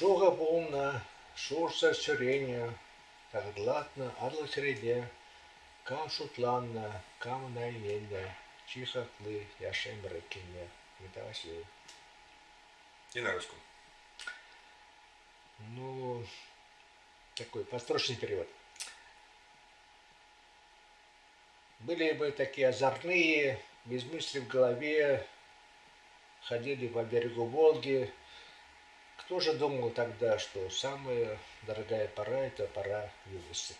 Шуга бумна, шурса сюреня, так гладно, адла среде, кам шутланна, кам найненде, чихатлы, яшем рыкине, метасли. И на русском. Ну, такой построчный перевод. Были бы такие озорные, без мысли в голове, ходили по берегу Волги. Кто же думал тогда, что самая дорогая пора – это пора юности?